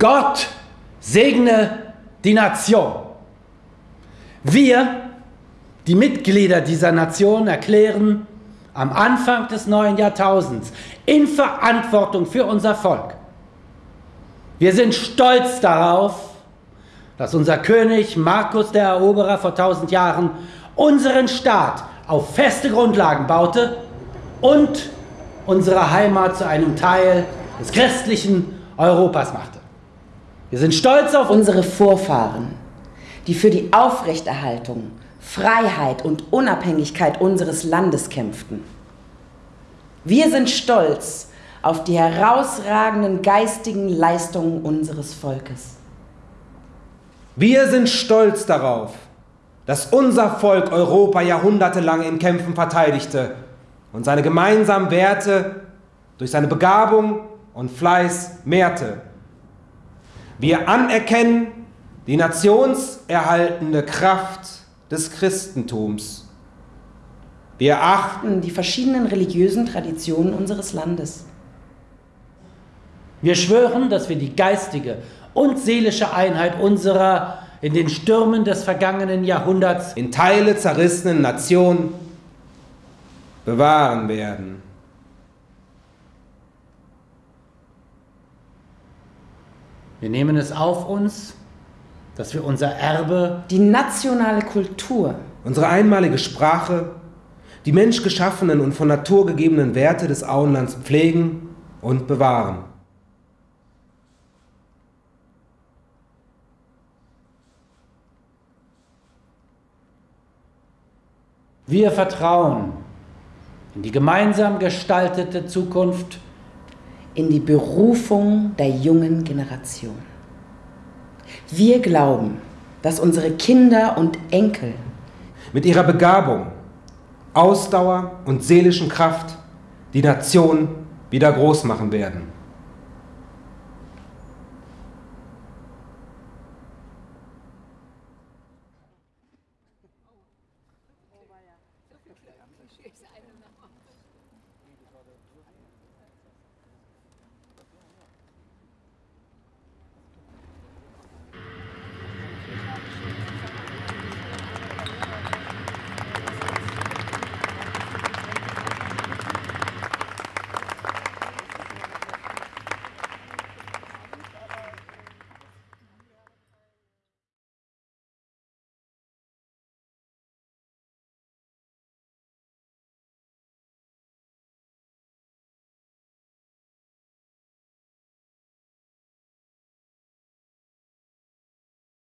Gott segne die Nation. Wir, die Mitglieder dieser Nation, erklären am Anfang des neuen Jahrtausends in Verantwortung für unser Volk. Wir sind stolz darauf, dass unser König Markus der Eroberer vor tausend Jahren unseren Staat auf feste Grundlagen baute und unsere Heimat zu einem Teil des christlichen Europas machte. Wir sind stolz auf unsere Vorfahren, die für die Aufrechterhaltung, Freiheit und Unabhängigkeit unseres Landes kämpften. Wir sind stolz auf die herausragenden geistigen Leistungen unseres Volkes. Wir sind stolz darauf, dass unser Volk Europa jahrhundertelang in Kämpfen verteidigte und seine gemeinsamen Werte durch seine Begabung und Fleiß mehrte. Wir anerkennen die nationserhaltende Kraft des Christentums. Wir achten die verschiedenen religiösen Traditionen unseres Landes. Wir schwören, dass wir die geistige und seelische Einheit unserer in den Stürmen des vergangenen Jahrhunderts in Teile zerrissenen Nation bewahren werden. Wir nehmen es auf uns, dass wir unser Erbe, die nationale Kultur, unsere einmalige Sprache, die menschgeschaffenen und von Natur gegebenen Werte des Auenlands pflegen und bewahren. Wir vertrauen in die gemeinsam gestaltete Zukunft, in die Berufung der jungen Generation. Wir glauben, dass unsere Kinder und Enkel mit ihrer Begabung, Ausdauer und seelischen Kraft die Nation wieder groß machen werden.